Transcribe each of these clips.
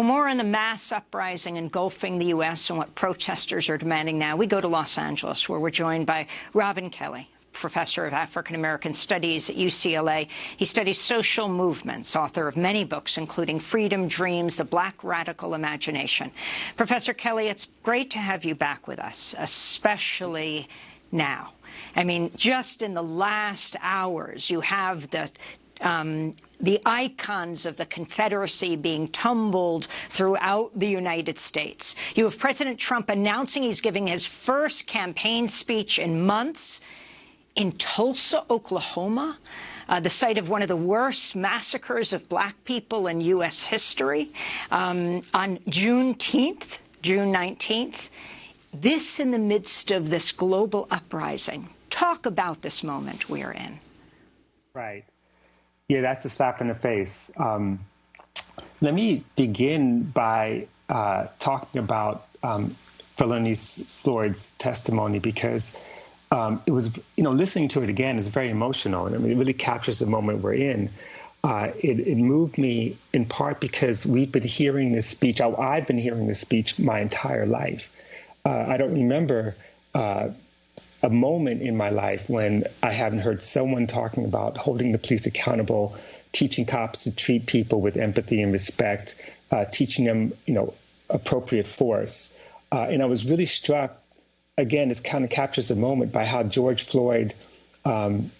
For more on the mass uprising engulfing the U.S. and what protesters are demanding now, we go to Los Angeles, where we're joined by Robin Kelley, professor of African-American Studies at UCLA. He studies social movements, author of many books, including Freedom Dreams, The Black Radical Imagination. Professor Kelley, it's great to have you back with us, especially now. I mean, just in the last hours, you have the um, the icons of the Confederacy being tumbled throughout the United States. You have President Trump announcing he's giving his first campaign speech in months in Tulsa, Oklahoma, uh, the site of one of the worst massacres of black people in U.S. history, um, on Juneteenth, June 19th. This in the midst of this global uprising. Talk about this moment we're in. Right. Yeah, that's a slap in the face. Um, let me begin by uh, talking about um, Floyd's testimony because um, it was, you know, listening to it again is very emotional. And I mean, it really captures the moment we're in. Uh, it, it, moved me in part because we've been hearing this speech. I've been hearing this speech my entire life. Uh, I don't remember uh, a moment in my life when I haven't heard someone talking about holding the police accountable, teaching cops to treat people with empathy and respect, uh, teaching them, you know, appropriate force. Uh, and I was really struck. Again, this kind of captures the moment by how George Floyd, um,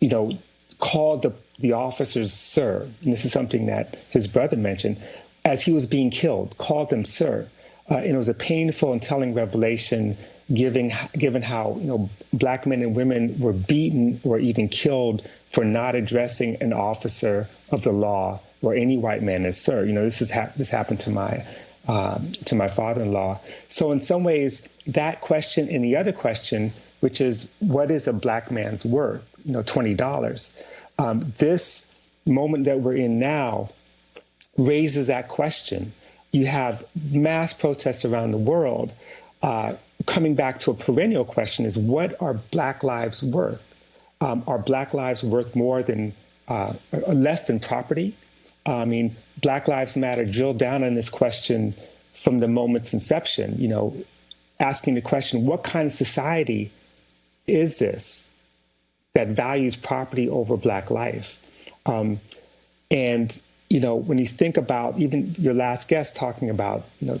you know, called the the officers sir. And this is something that his brother mentioned as he was being killed. Called them sir. Uh, and it was a painful and telling revelation given given how you know black men and women were beaten or even killed for not addressing an officer of the law or any white man as sir. You know, this has ha- this happened to my um, to my father-in-law. So in some ways, that question and the other question, which is what is a black man's worth? You know, twenty dollars. Um, this moment that we're in now raises that question. You have mass protests around the world. Uh, coming back to a perennial question is what are Black lives worth? Um, are Black lives worth more than uh, less than property? I mean, Black Lives Matter drilled down on this question from the moment's inception. You know, asking the question, what kind of society is this that values property over Black life? Um, and you know, when you think about even your last guest talking about you know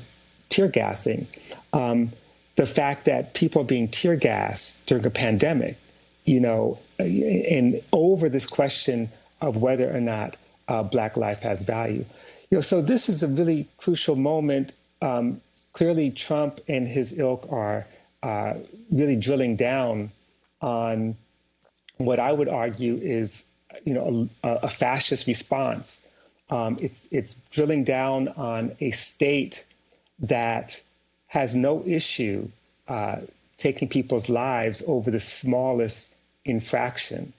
tear gassing. Um, the fact that people are being tear gassed during a pandemic, you know, and over this question of whether or not uh, Black life has value. You know, so this is a really crucial moment. Um, clearly, Trump and his ilk are uh, really drilling down on what I would argue is, you know, a, a fascist response. Um, it's it's drilling down on a state that has no issue uh, taking people's lives over the smallest infraction.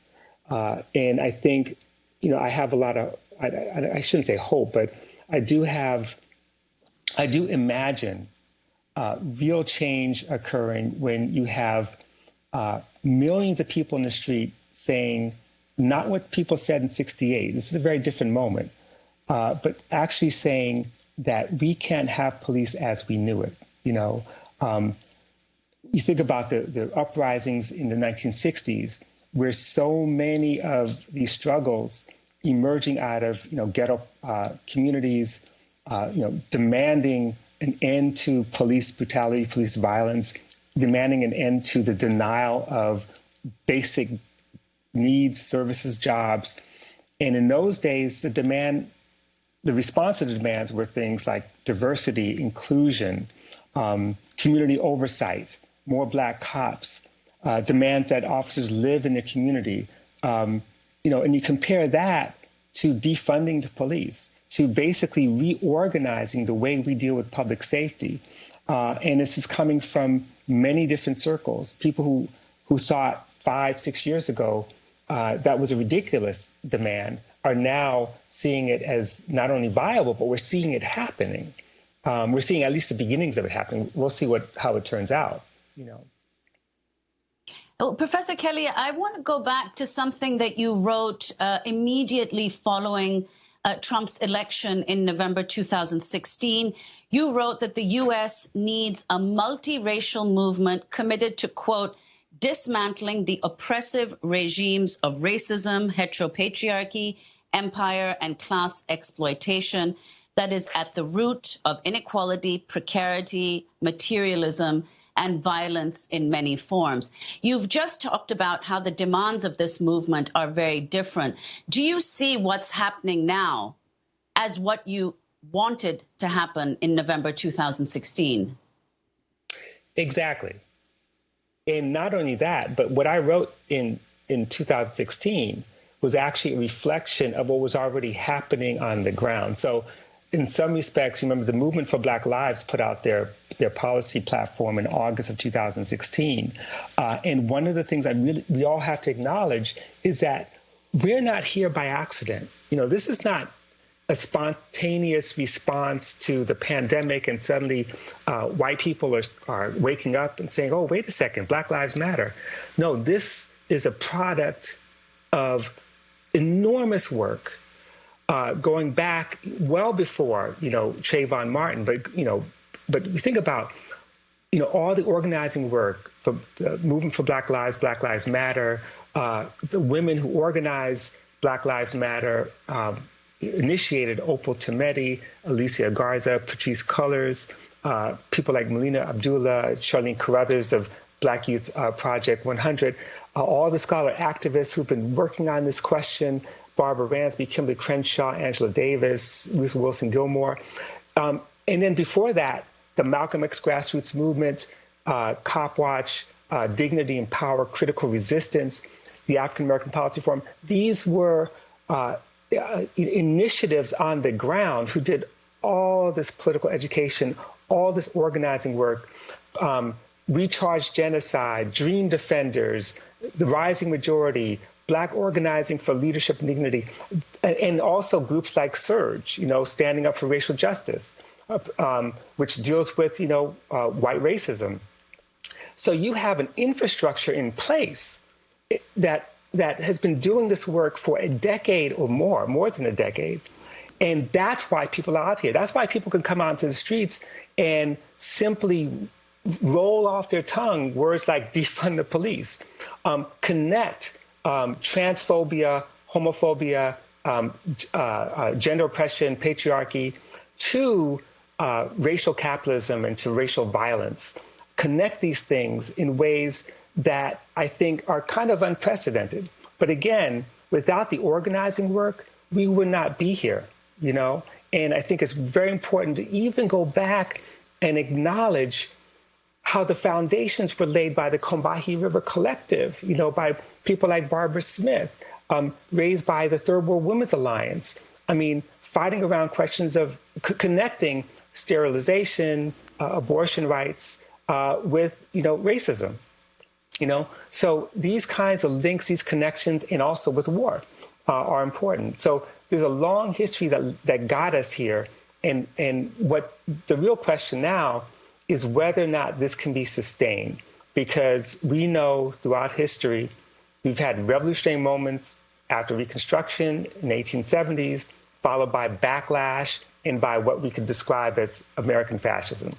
Uh, and I think, you know, I have a lot of, I, I, I, shouldn't say hope, but I do have, I do imagine uh, real change occurring when you have uh, millions of people in the street saying not what people said in 68. This is a very different moment, uh, but actually saying that we can't have police as we knew it. You know, um, you think about the, the uprisings in the 1960s, where so many of these struggles emerging out of you know ghetto uh, communities, uh, you know, demanding an end to police brutality, police violence, demanding an end to the denial of basic needs, services, jobs. And in those days, the demand the response to the demands were things like diversity, inclusion, um, community oversight, more black cops, uh, demands that officers live in the community. Um, you know, and you compare that to defunding the police, to basically reorganizing the way we deal with public safety. Uh, and this is coming from many different circles. People who who thought five, six years ago uh, that was a ridiculous demand are now seeing it as not only viable, but we're seeing it happening. Um, we're seeing at least the beginnings of it happening. We'll see what how it turns out. You know. Well, Professor Kelley, I want to go back to something that you wrote uh, immediately following uh, Trump's election in November 2016, you wrote that the U.S. needs a multiracial movement committed to, quote, dismantling the oppressive regimes of racism, heteropatriarchy, empire, and class exploitation that is at the root of inequality, precarity, materialism, and violence in many forms. You've just talked about how the demands of this movement are very different. Do you see what's happening now as what you wanted to happen in November 2016? Exactly. And not only that, but what I wrote in, in 2016 was actually a reflection of what was already happening on the ground. So in some respects, remember the Movement for Black Lives put out their their policy platform in August of 2016, uh, and one of the things I really we all have to acknowledge is that we're not here by accident. You know, this is not a spontaneous response to the pandemic, and suddenly uh, white people are are waking up and saying, "Oh, wait a second, Black Lives Matter." No, this is a product of enormous work uh, going back well before you know Trayvon Martin, but you know, but you think about you know all the organizing work, the, the movement for Black Lives, Black Lives Matter, uh, the women who organized Black Lives Matter. Um, initiated Opal Tometi, Alicia Garza, Patrisse Cullors, uh, people like Melina Abdullah, Charlene Carruthers of Black Youth uh, Project 100, uh, all the scholar activists who've been working on this question Barbara Ransby, Kimberly Crenshaw, Angela Davis, Ruth Wilson Gilmore. Um, and then before that, the Malcolm X grassroots movement, uh, Copwatch, uh, Dignity and Power, Critical Resistance, the African American Policy Forum. These were uh, uh, initiatives on the ground who did all this political education, all this organizing work, um, We Charge Genocide, Dream Defenders, the Rising Majority, Black organizing for leadership and dignity, and also groups like SURJ, you know, standing up for racial justice, um, which deals with, you know, uh, white racism. So you have an infrastructure in place that that has been doing this work for a decade or more, more than a decade. And that's why people are out here. That's why people can come out onto the streets and simply roll off their tongue words like defund the police, um, connect um, transphobia, homophobia, um, uh, uh, gender oppression, patriarchy, to uh, racial capitalism and to racial violence. Connect these things in ways that I think are kind of unprecedented. But again, without the organizing work, we would not be here, you know? And I think it's very important to even go back and acknowledge how the foundations were laid by the Combahee River Collective, you know, by people like Barbara Smith, um, raised by the Third World Women's Alliance. I mean, fighting around questions of connecting sterilization, uh, abortion rights uh, with, you know, racism. You know, so these kinds of links, these connections, and also with war uh, are important. So there's a long history that that got us here, and and what the real question now is whether or not this can be sustained. Because we know throughout history, we've had revolutionary moments after Reconstruction in the 1870s, followed by backlash and by what we could describe as American fascism.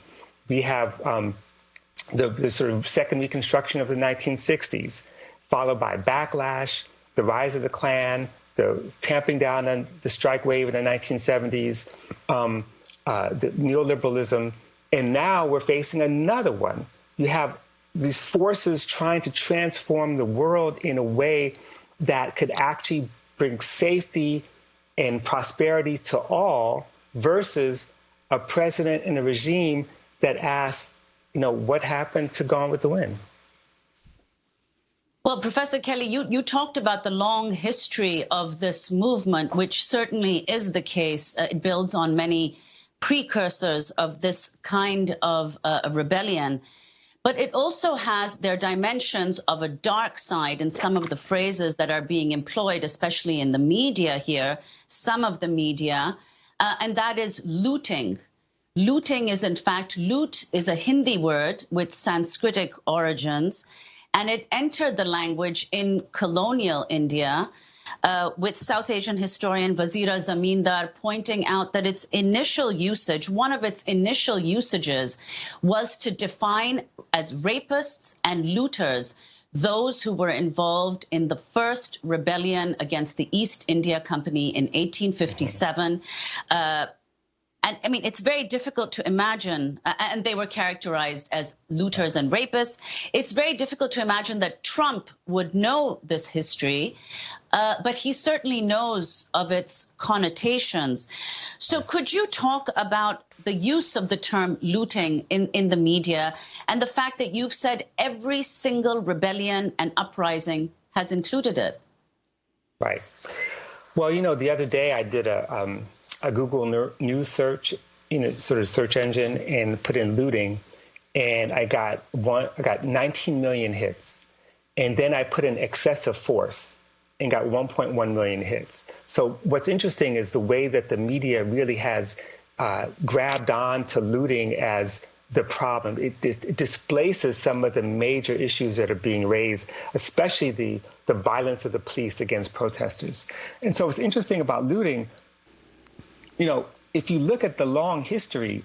We have um, the, the, sort of second Reconstruction of the 1960s, followed by backlash, the rise of the Klan, the tamping down on the strike wave in the 1970s, um, uh, the neoliberalism and now we're facing another one. You have these forces trying to transform the world in a way that could actually bring safety and prosperity to all versus a president and a regime that asks, you know, what happened to Gone with the Wind? Well, Professor Kelley, you, you talked about the long history of this movement, which certainly is the case. Uh, it builds on many precursors of this kind of uh, rebellion. But it also has their dimensions of a dark side in some of the phrases that are being employed, especially in the media here, some of the media, uh, and that is looting. Looting is, in fact, loot is a Hindi word with Sanskritic origins, and it entered the language in colonial India uh, with South Asian historian Vazira Zamindar pointing out that its initial usage, one of its initial usages, was to define as rapists and looters those who were involved in the first rebellion against the East India Company in 1857. Uh, and I mean, it's very difficult to imagine, and they were characterized as looters and rapists. It's very difficult to imagine that Trump would know this history, uh, but he certainly knows of its connotations. So, could you talk about the use of the term looting in, in the media and the fact that you've said every single rebellion and uprising has included it? Right. Well, you know, the other day I did a. Um a Google News search, you know, sort of search engine, and put in looting, and I got one, I got 19 million hits, and then I put in excessive force and got 1.1 million hits. So what's interesting is the way that the media really has uh, grabbed on to looting as the problem. It, it, displaces some of the major issues that are being raised, especially the, the violence of the police against protesters. And so what's interesting about looting you know, if you look at the long history,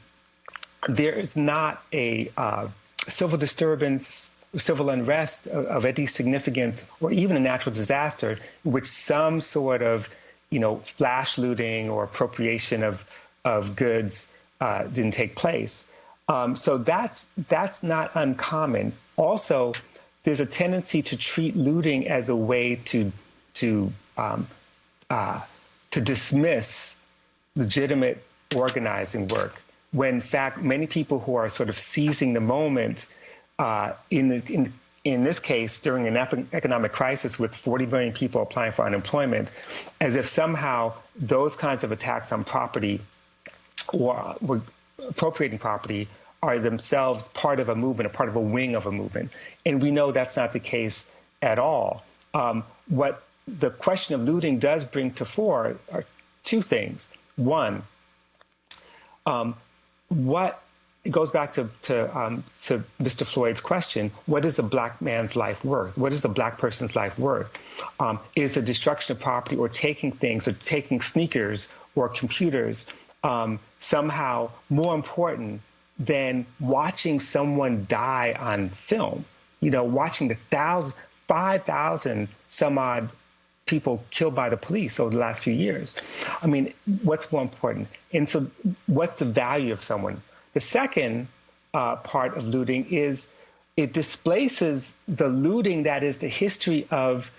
there is not a uh, civil disturbance, civil unrest of, of, any significance, or even a natural disaster which some sort of, you know, flash looting or appropriation of of goods uh, didn't take place. Um, so that's that's not uncommon. Also, there's a tendency to treat looting as a way to to um, uh, to dismiss legitimate organizing work when in fact many people who are sort of seizing the moment uh, in, the, in, in this case during an economic crisis with 40 million people applying for unemployment as if somehow those kinds of attacks on property or, or appropriating property are themselves part of a movement, a part of a wing of a movement. And we know that's not the case at all. Um, what the question of looting does bring to fore are two things. One, um, what it goes back to to, um, to Mr. Floyd's question: What is a black man's life worth? What is a black person's life worth? Um, is the destruction of property or taking things or taking sneakers or computers um, somehow more important than watching someone die on film? You know, watching the thousand, five thousand some odd people killed by the police over the last few years. I mean, what's more important? And so, what's the value of someone? The second uh, part of looting is it displaces the looting that is the history of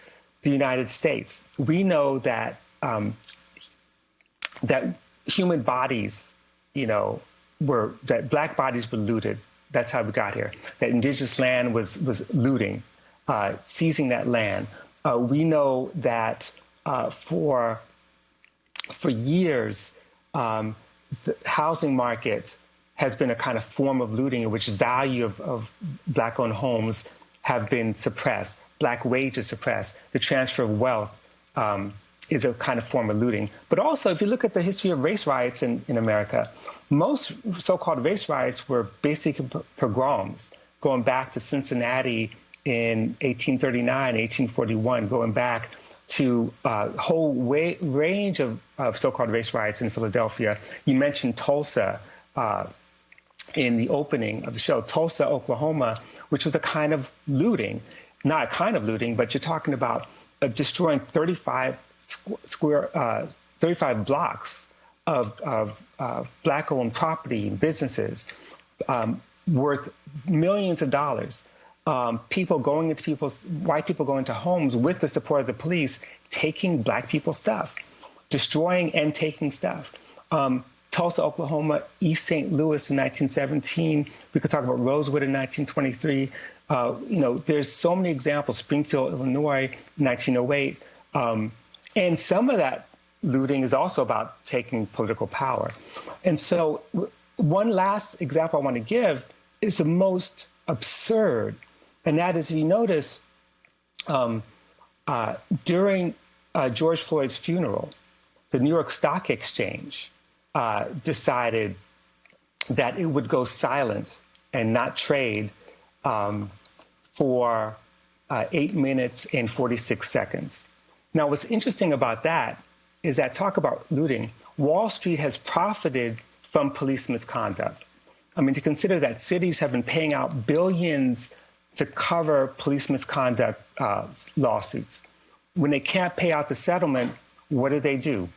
the United States. We know that um, that human bodies, you know, were that black bodies were looted. That's how we got here. That indigenous land was was looting, uh, seizing that land uh, we know that uh, for for years, um, the housing market has been a kind of form of looting in which value of, of black-owned homes have been suppressed, black wages suppressed, the transfer of wealth um, is a kind of form of looting. But also, if you look at the history of race riots in, in America, most so-called race riots were basic pogroms going back to Cincinnati in 1839, 1841, going back to a uh, whole way, range of, of so-called race riots in Philadelphia. You mentioned Tulsa uh, in the opening of the show, Tulsa, Oklahoma, which was a kind of looting, not a kind of looting, but you're talking about uh, destroying 35 square, uh, 35 blocks of, of uh, black-owned property and businesses um, worth millions of dollars um, people going into people's white people going into homes with the support of the police, taking black people's stuff, destroying and taking stuff. Um, Tulsa, Oklahoma, East St. Louis in 1917. We could talk about Rosewood in 1923. Uh, you know, there's so many examples. Springfield, Illinois, 1908, um, and some of that looting is also about taking political power. And so, one last example I want to give is the most absurd and that is, if you notice, um, uh, during uh, George Floyd's funeral, the New York Stock Exchange uh, decided that it would go silent and not trade um, for uh, eight minutes and 46 seconds. Now, what's interesting about that is that talk about looting, Wall Street has profited from police misconduct. I mean, to consider that cities have been paying out billions to cover police misconduct uh, lawsuits. When they can't pay out the settlement, what do they do?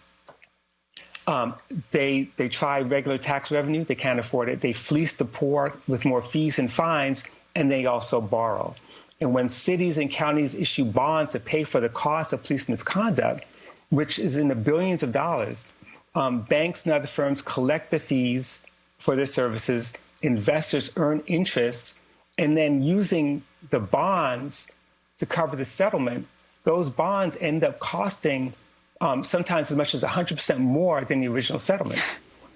Um, they they try regular tax revenue. They can't afford it. They fleece the poor with more fees and fines, and they also borrow. And when cities and counties issue bonds to pay for the cost of police misconduct, which is in the billions of dollars, um, banks and other firms collect the fees for their services. Investors earn interest, and then using the bonds to cover the settlement, those bonds end up costing um, sometimes as much as 100% more than the original settlement.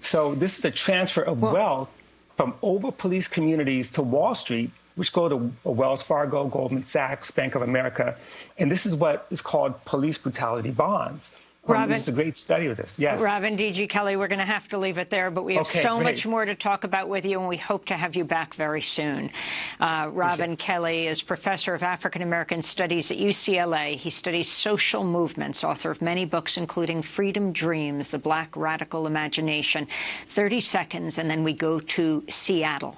So this is a transfer of well, wealth from over police communities to Wall Street, which go to Wells Fargo, Goldman Sachs, Bank of America. And this is what is called police brutality bonds. Robin, it's a great study of this. Yes. Robin D.G. Kelley, we're going to have to leave it there, but we have okay, so great. much more to talk about with you, and we hope to have you back very soon. Uh, Robin Kelley is professor of African American Studies at UCLA. He studies social movements, author of many books, including Freedom Dreams, The Black Radical Imagination. 30 seconds, and then we go to Seattle.